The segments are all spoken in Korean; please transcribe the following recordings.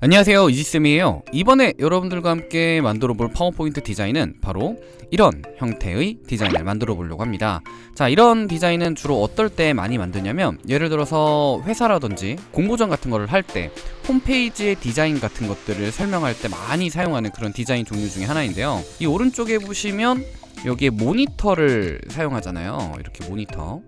안녕하세요. 이지쌤이에요. 이번에 여러분들과 함께 만들어 볼 파워포인트 디자인은 바로 이런 형태의 디자인을 만들어 보려고 합니다. 자 이런 디자인은 주로 어떨 때 많이 만드냐면 예를 들어서 회사라든지 공모전 같은 거를 할 때 홈페이지의 디자인 같은 것들을 설명할 때 많이 사용하는 그런 디자인 종류 중에 하나인데요. 이 오른쪽에 보시면 여기에 모니터를 사용하잖아요. 이렇게 모니터.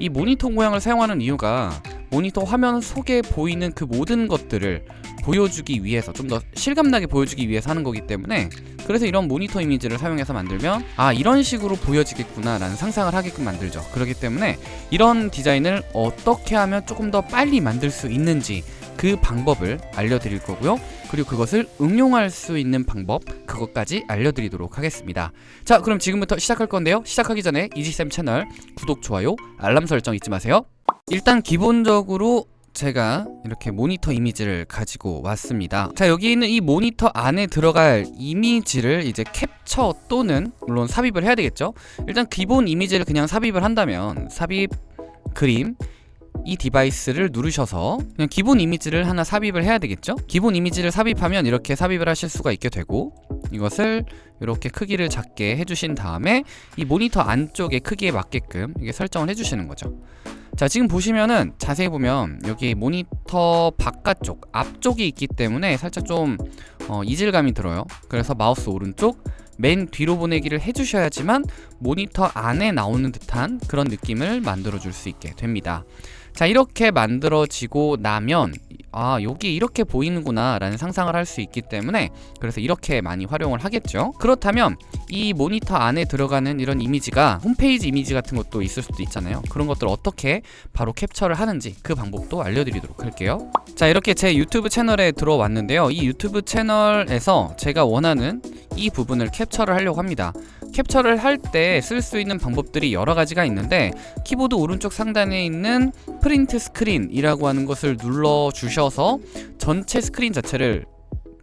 이 모니터 모양을 사용하는 이유가 모니터 화면 속에 보이는 그 모든 것들을 보여주기 위해서 좀 더 실감나게 보여주기 위해서 하는 거기 때문에 그래서 이런 모니터 이미지를 사용해서 만들면 아 이런 식으로 보여지겠구나 라는 상상을 하게끔 만들죠. 그렇기 때문에 이런 디자인을 어떻게 하면 조금 더 빨리 만들 수 있는지 그 방법을 알려드릴 거고요. 그리고 그것을 응용할 수 있는 방법 그것까지 알려드리도록 하겠습니다. 자 그럼 지금부터 시작할 건데요. 시작하기 전에 이지쌤 채널 구독, 좋아요, 알람 설정 잊지 마세요. 일단 기본적으로 제가 이렇게 모니터 이미지를 가지고 왔습니다. 자 여기 있는 이 모니터 안에 들어갈 이미지를 이제 캡처 또는 물론 삽입을 해야 되겠죠? 일단 기본 이미지를 그냥 삽입을 한다면 삽입 그림 이 디바이스를 누르셔서 그냥 기본 이미지를 하나 삽입을 해야 되겠죠? 기본 이미지를 삽입하면 이렇게 삽입을 하실 수가 있게 되고 이것을 이렇게 크기를 작게 해주신 다음에 이 모니터 안쪽의 크기에 맞게끔 이게 설정을 해주시는 거죠. 자 지금 보시면은 자세히 보면 여기 모니터 바깥쪽 앞쪽이 있기 때문에 살짝 좀 어, 이질감이 들어요. 그래서 마우스 오른쪽 맨 뒤로 보내기를 해주셔야지만 모니터 안에 나오는 듯한 그런 느낌을 만들어 줄 수 있게 됩니다 자 이렇게 만들어지고 나면 아 여기 이렇게 보이는구나 라는 상상을 할 수 있기 때문에 그래서 이렇게 많이 활용을 하겠죠. 그렇다면 이 모니터 안에 들어가는 이런 이미지가 홈페이지 이미지 같은 것도 있을 수도 있잖아요. 그런 것들 어떻게 바로 캡처를 하는지 그 방법도 알려드리도록 할게요. 자 이렇게 제 유튜브 채널에 들어왔는데요. 이 유튜브 채널에서 제가 원하는 이 부분을 캡처를 하려고 합니다 캡처를 할 때 쓸 수 있는 방법들이 여러 가지가 있는데 키보드 오른쪽 상단에 있는 print screen이라고 하는 것을 눌러 주셔서 전체 스크린 자체를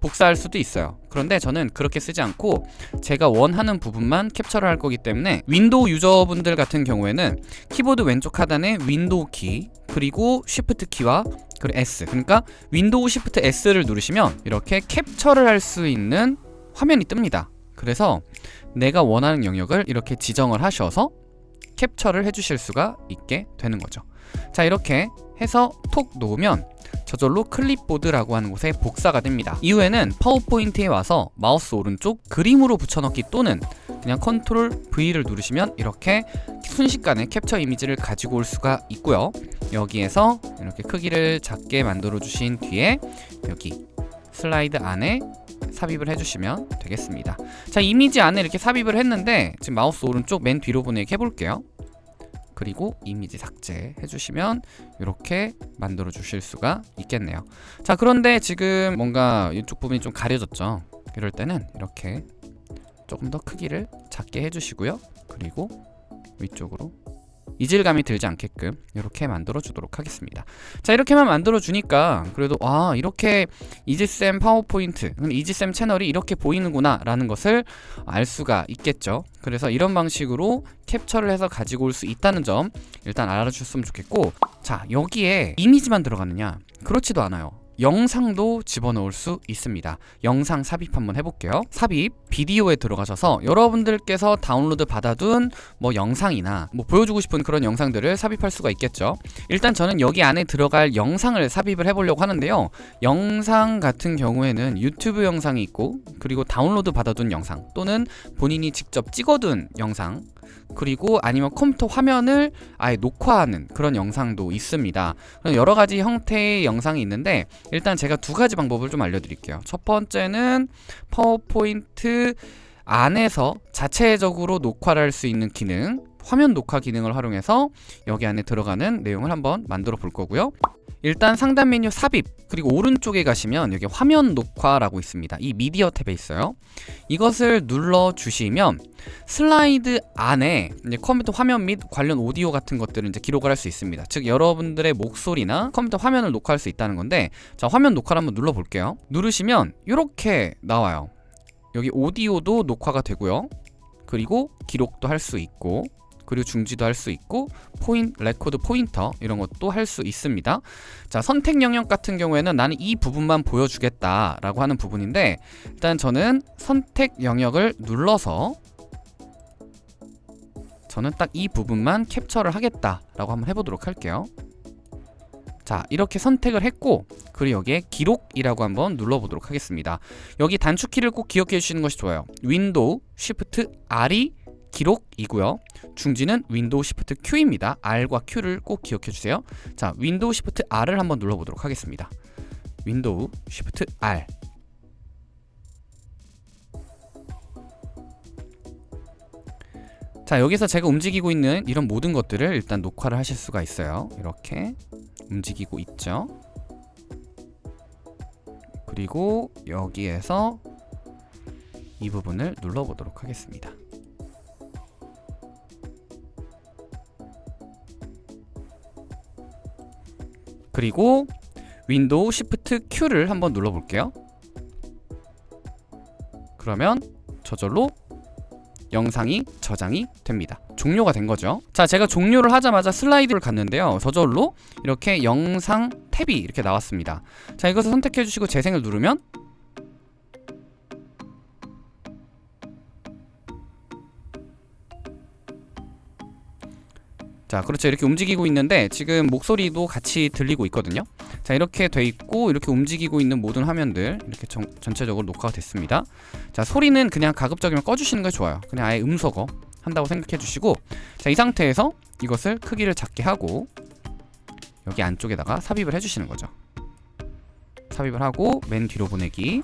복사할 수도 있어요. 그런데 저는 그렇게 쓰지 않고 제가 원하는 부분만 캡처를 할 거기 때문에 윈도우 유저분들 같은 경우에는 키보드 왼쪽 하단에 윈도우 키 그리고 shift 키와 그리고 S. 그러니까 윈도우 shift S를 누르시면 이렇게 캡처를 할 수 있는 화면이 뜹니다 그래서 내가 원하는 영역을 이렇게 지정을 하셔서 캡처를 해주실 수가 있게 되는 거죠. 자 이렇게 해서 톡 놓으면 저절로 클립보드라고 하는 곳에 복사가 됩니다. 이후에는 파워포인트에 와서 마우스 오른쪽 그림으로 붙여넣기 또는 그냥 control V를 누르시면 이렇게 순식간에 캡처 이미지를 가지고 올 수가 있고요. 여기에서 이렇게 크기를 작게 만들어 주신 뒤에 여기 슬라이드 안에 삽입을 해주시면 되겠습니다. 자 이미지 안에 이렇게 삽입을 했는데 지금 마우스 오른쪽 맨 뒤로 보내기 해볼게요. 그리고 이미지 삭제 해주시면 이렇게 만들어 주실 수가 있겠네요. 자 그런데 지금 뭔가 이쪽 부분이 좀 가려졌죠? 이럴 때는 이렇게 조금 더 크기를 작게 해주시고요. 그리고 위쪽으로 이질감이 들지 않게끔 이렇게 만들어 주도록 하겠습니다. 자 이렇게만 만들어 주니까 그래도 아 이렇게 이지쌤 파워포인트 이지쌤 채널이 이렇게 보이는구나 라는 것을 알 수가 있겠죠. 그래서 이런 방식으로 캡처를 해서 가지고 올 수 있다는 점 일단 알아주셨으면 좋겠고 자 여기에 이미지만 들어가느냐? 그렇지도 않아요 영상도 집어넣을 수 있습니다. 영상 삽입 한번 해볼게요. 삽입 비디오에 들어가셔서 여러분들께서 다운로드 받아둔 뭐 영상이나 뭐 보여주고 싶은 그런 영상들을 삽입할 수가 있겠죠. 일단 저는 여기 안에 들어갈 영상을 삽입을 해보려고 하는데요. 영상 같은 경우에는 유튜브 영상이 있고 그리고 다운로드 받아둔 영상 또는 본인이 직접 찍어둔 영상 그리고 아니면 컴퓨터 화면을 아예 녹화하는 그런 영상도 있습니다. 여러 가지 형태의 영상이 있는데 일단 제가 두 가지 방법을 좀 알려드릴게요. 첫 번째는 파워포인트 안에서 자체적으로 녹화를 할 수 있는 기능 화면 녹화 기능을 활용해서 여기 안에 들어가는 내용을 한번 만들어 볼 거고요 일단 상단 메뉴 삽입 그리고 오른쪽에 가시면 여기 화면 녹화라고 있습니다. 이 미디어 탭에 있어요. 이것을 눌러 주시면 슬라이드 안에 컴퓨터 화면 및 관련 오디오 같은 것들을 이제 기록을 할 수 있습니다. 즉 여러분들의 목소리나 컴퓨터 화면을 녹화할 수 있다는 건데 자 화면 녹화를 한번 눌러 볼게요. 누르시면 이렇게 나와요. 여기 오디오도 녹화가 되고요. 그리고 기록도 할 수 있고 그리고 중지도 할 수 있고 포인 record pointer 이런 것도 할 수 있습니다. 자 선택 영역 같은 경우에는 나는 이 부분만 보여주겠다 라고 하는 부분인데 일단 저는 선택 영역을 눌러서 저는 딱 이 부분만 캡처를 하겠다라고 한번 해보도록 할게요. 자 이렇게 선택을 했고 그리고 여기에 기록이라고 한번 눌러보도록 하겠습니다 여기 단축키를 꼭 기억해 주시는 것이 좋아요 윈도우 shift R이 기록이고요. 중지는 윈도우 shift Q입니다. R과 Q를 꼭 기억해 주세요. 자 윈도우 shift R을 한번 눌러보도록 하겠습니다. 윈도우 쉬프트 R. 자 여기서 제가 움직이고 있는 이런 모든 것들을 일단 녹화를 하실 수가 있어요. 이렇게 움직이고 있죠. 그리고 여기에서 이 부분을 눌러보도록 하겠습니다 그리고 윈도우 shift Q를 한번 눌러볼게요. 그러면 저절로 영상이 저장이 됩니다. 종료가 된 거죠. 자 제가 종료를 하자마자 슬라이드를 갔는데요. 저절로 이렇게 영상 탭이 이렇게 나왔습니다. 자 이것을 선택해 주시고 재생을 누르면 자 그렇죠. 이렇게 움직이고 있는데 지금 목소리도 같이 들리고 있거든요. 자 이렇게 돼 있고 이렇게 움직이고 있는 모든 화면들 이렇게 정, 전체적으로 녹화가 됐습니다. 자 소리는 그냥 가급적이면 꺼주시는 게 좋아요. 그냥 아예 음소거 한다고 생각해 주시고 자 이 상태에서 이것을 크기를 작게 하고 여기 안쪽에다가 삽입을 해주시는 거죠. 삽입을 하고 맨 뒤로 보내기.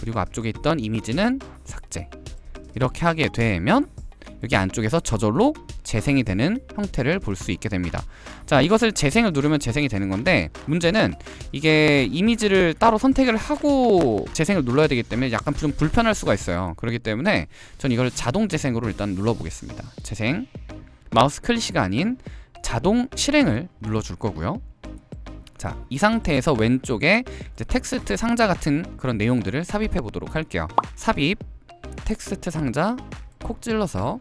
그리고 앞쪽에 있던 이미지는 삭제. 이렇게 하게 되면 여기 안쪽에서 저절로 재생이 되는 형태를 볼 수 있게 됩니다. 자 이것을 재생을 누르면 재생이 되는 건데 문제는 이게 이미지를 따로 선택을 하고 재생을 눌러야 되기 때문에 약간 좀 불편할 수가 있어요. 그렇기 때문에 전 이걸 자동 재생으로 일단 눌러보겠습니다. 재생. 마우스 클릭이 아닌 자동 실행을 눌러줄 거고요. 자, 이 상태에서 왼쪽에 텍스트 상자 같은 그런 내용들을 삽입해 보도록 할게요. 삽입 텍스트 상자 콕 찔러서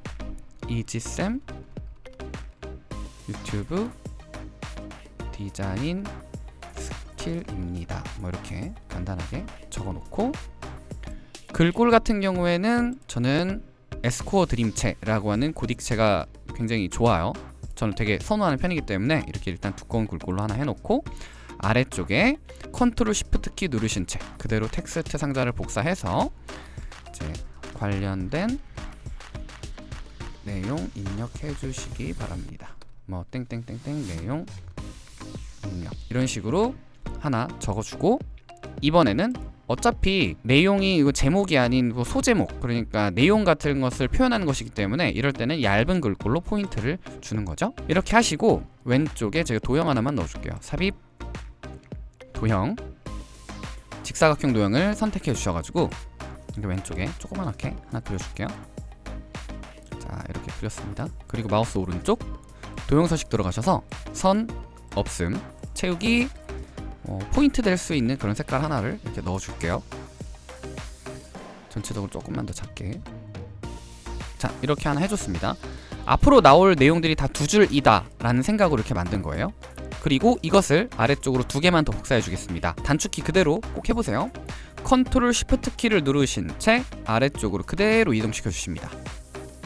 이지쌤 유튜브 디자인 스킬입니다. 뭐 이렇게 간단하게 적어놓고 글꼴 같은 경우에는 저는 에스코어 드림체라고 하는 고딕체가 굉장히 좋아요. 저는 되게 선호하는 편이기 때문에 이렇게 일단 두꺼운 글꼴로 하나 해놓고 아래쪽에 control shift 키 누르신 채 그대로 텍스트 상자를 복사해서 이제 관련된 내용 입력해 주시기 바랍니다. 뭐 땡땡땡땡 내용 입력. 이런 식으로 하나 적어주고 이번에는 어차피 내용이 이거 제목이 아닌 그 소제목 그러니까 내용 같은 것을 표현하는 것이기 때문에 이럴 때는 얇은 글꼴로 포인트를 주는 거죠. 이렇게 하시고 왼쪽에 제가 도형 하나만 넣어줄게요. 삽입 도형. 직사각형 도형을 선택해 주셔가지고 왼쪽에 조그만하게 하나 그려줄게요 자 이렇게 그렸습니다. 그리고 마우스 오른쪽. 도형 서식 들어가셔서 선 없음 채우기 어, 포인트 될 수 있는 그런 색깔 하나를 이렇게 넣어줄게요. 전체적으로 조금만 더 작게. 자 이렇게 하나 해줬습니다. 앞으로 나올 내용들이 다 두 줄이다 라는 생각으로 이렇게 만든 거예요. 그리고 이것을 아래쪽으로 두 개만 더 복사해 주겠습니다. 단축키 그대로 꼭 해보세요. control shift 키를 누르신 채 아래쪽으로 그대로 이동시켜 주십니다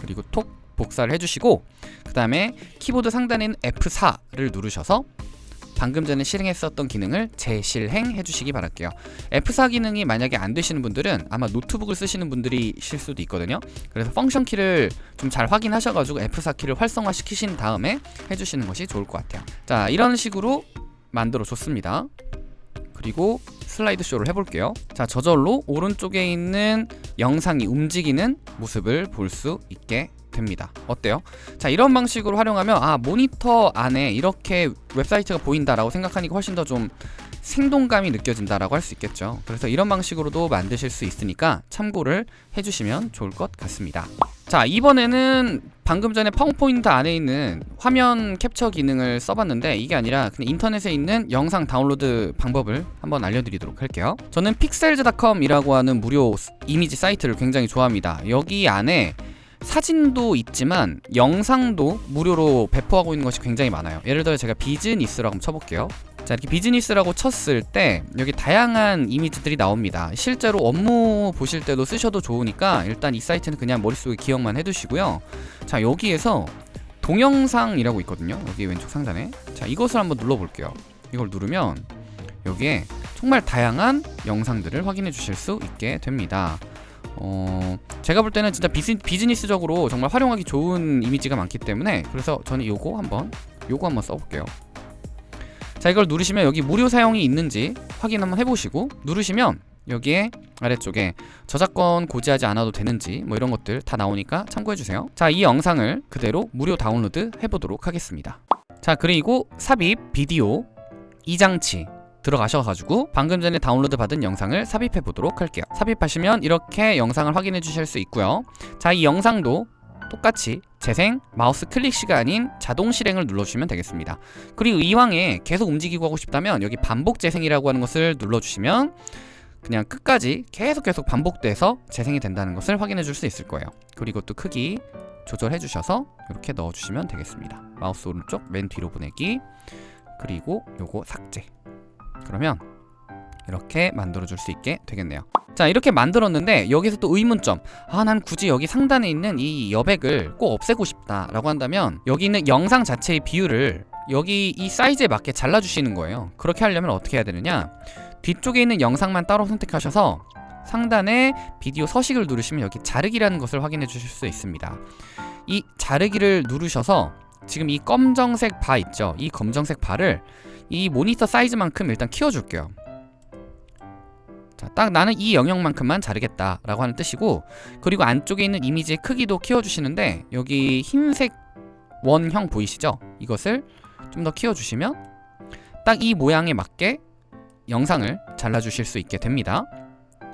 그리고 톡 복사를 해주시고 그 다음에 키보드 상단인 F4를 누르셔서 방금 전에 실행했었던 기능을 재실행해 주시기 바랄게요. F4 기능이 만약에 안 되시는 분들은 아마 노트북을 쓰시는 분들이실 수도 있거든요. 그래서 function 키를 좀 잘 확인하셔가지고 F4 키를 활성화 시키신 다음에 해주시는 것이 좋을 것 같아요. 자 이런 식으로 만들어 줬습니다. 그리고 슬라이드 쇼를 해볼게요. 자 저절로 오른쪽에 있는 영상이 움직이는 모습을 볼 수 있게 됩니다. 어때요? 자 이런 방식으로 활용하면 아 모니터 안에 이렇게 웹사이트가 보인다라고 생각하니까 훨씬 더 좀 생동감이 느껴진다라고 할 수 있겠죠. 그래서 이런 방식으로도 만드실 수 있으니까 참고를 해주시면 좋을 것 같습니다. 자 이번에는 방금 전에 파워포인트 안에 있는 화면 캡처 기능을 써봤는데 이게 아니라 그냥 인터넷에 있는 영상 다운로드 방법을 한번 알려드리도록 할게요. 저는 Pexels.com이라고 하는 무료 이미지 사이트를 굉장히 좋아합니다. 여기 안에 사진도 있지만 영상도 무료로 배포하고 있는 것이 굉장히 많아요. 예를 들어 제가 비즈니스라고 쳐볼게요 자 이렇게 비즈니스라고 쳤을 때 여기 다양한 이미지들이 나옵니다. 실제로 업무 보실 때도 쓰셔도 좋으니까 일단 이 사이트는 그냥 머릿속에 기억만 해두시고요. 자 여기에서 동영상이라고 있거든요. 여기 왼쪽 상단에. 자 이것을 한번 눌러볼게요. 이걸 누르면 여기에 정말 다양한 영상들을 확인해 주실 수 있게 됩니다. 어, 제가 볼 때는 진짜 비즈, 비즈니스 적으로 정말 활용하기 좋은 이미지가 많기 때문에 그래서 저는 요거 한번 요거 한번 써볼게요 자 이걸 누르시면 여기 무료 사용이 있는지 확인 한번 해보시고 누르시면 여기에 아래쪽에 저작권 고지하지 않아도 되는지 뭐 이런 것들 다 나오니까 참고해주세요. 자 이 영상을 그대로 무료 다운로드 해보도록 하겠습니다. 자 그리고 삽입 비디오 이 장치 들어가셔가지고 방금 전에 다운로드 받은 영상을 삽입해 보도록 할게요. 삽입하시면 이렇게 영상을 확인해 주실 수 있고요. 자 이 영상도 똑같이 재생 마우스 클릭 시 아닌 자동 실행을 눌러주시면 되겠습니다. 그리고 이왕에 계속 움직이고 하고 싶다면 여기 반복 재생이라고 하는 것을 눌러주시면 그냥 끝까지 계속 계속 반복돼서 재생이 된다는 것을 확인해 줄 수 있을 거예요. 그리고 또 크기 조절해 주셔서 이렇게 넣어 주시면 되겠습니다. 마우스 오른쪽 맨 뒤로 보내기. 그리고 요거 삭제. 그러면 이렇게 만들어 줄 수 있게 되겠네요. 자 이렇게 만들었는데 여기서 또 의문점. 아 난 굳이 여기 상단에 있는 이 여백을 꼭 없애고 싶다 라고 한다면 여기 있는 영상 자체의 비율을 여기 이 사이즈에 맞게 잘라 주시는 거예요. 그렇게 하려면 어떻게 해야 되느냐? 뒤쪽에 있는 영상만 따로 선택하셔서 상단에 비디오 서식을 누르시면 여기 자르기라는 것을 확인해 주실 수 있습니다. 이 자르기를 누르셔서 지금 이 검정색 바 있죠? 이 검정색 바를 이 모니터 사이즈만큼 일단 키워줄게요 자, 딱 나는 이 영역만큼만 자르겠다 라고 하는 뜻이고 그리고 안쪽에 있는 이미지의 크기도 키워주시는데 여기 흰색 원형 보이시죠? 이것을 좀 더 키워주시면 딱 이 모양에 맞게 영상을 잘라주실 수 있게 됩니다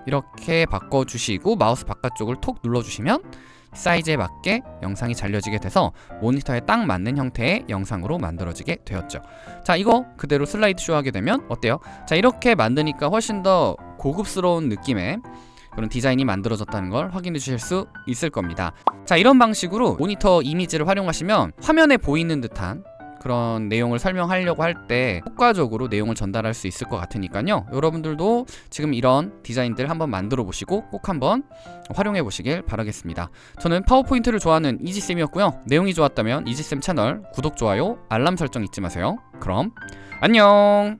이렇게 바꿔주시고 마우스 바깥쪽을 톡 눌러주시면 사이즈에 맞게 영상이 잘려지게 돼서 모니터에 딱 맞는 형태의 영상으로 만들어지게 되었죠 자 이거 그대로 슬라이드 쇼 하게 되면 어때요? 자 이렇게 만드니까 훨씬 더 고급스러운 느낌의 그런 디자인이 만들어졌다는 걸 확인해 주실 수 있을 겁니다. 자 이런 방식으로 모니터 이미지를 활용하시면 화면에 보이는 듯한 그런 내용을 설명하려고 할 때 효과적으로 내용을 전달할 수 있을 것 같으니까요. 여러분들도 지금 이런 디자인들 한번 만들어 보시고 꼭 한번 활용해 보시길 바라겠습니다. 저는 파워포인트를 좋아하는 이지쌤이었고요. 내용이 좋았다면 이지쌤 채널 구독, 좋아요, 알람 설정 잊지 마세요. 그럼 안녕